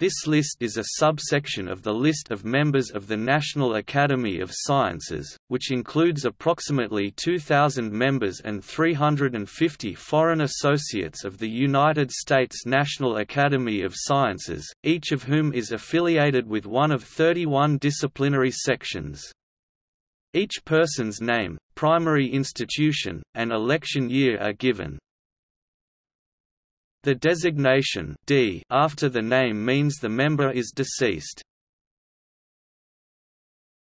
This list is a subsection of the list of members of the National Academy of Sciences, which includes approximately 2,000 members and 350 foreign associates of the United States National Academy of Sciences, each of whom is affiliated with one of 31 disciplinary sections. Each person's name, primary institution, and election year are given, the designation D after the name means the member is deceased.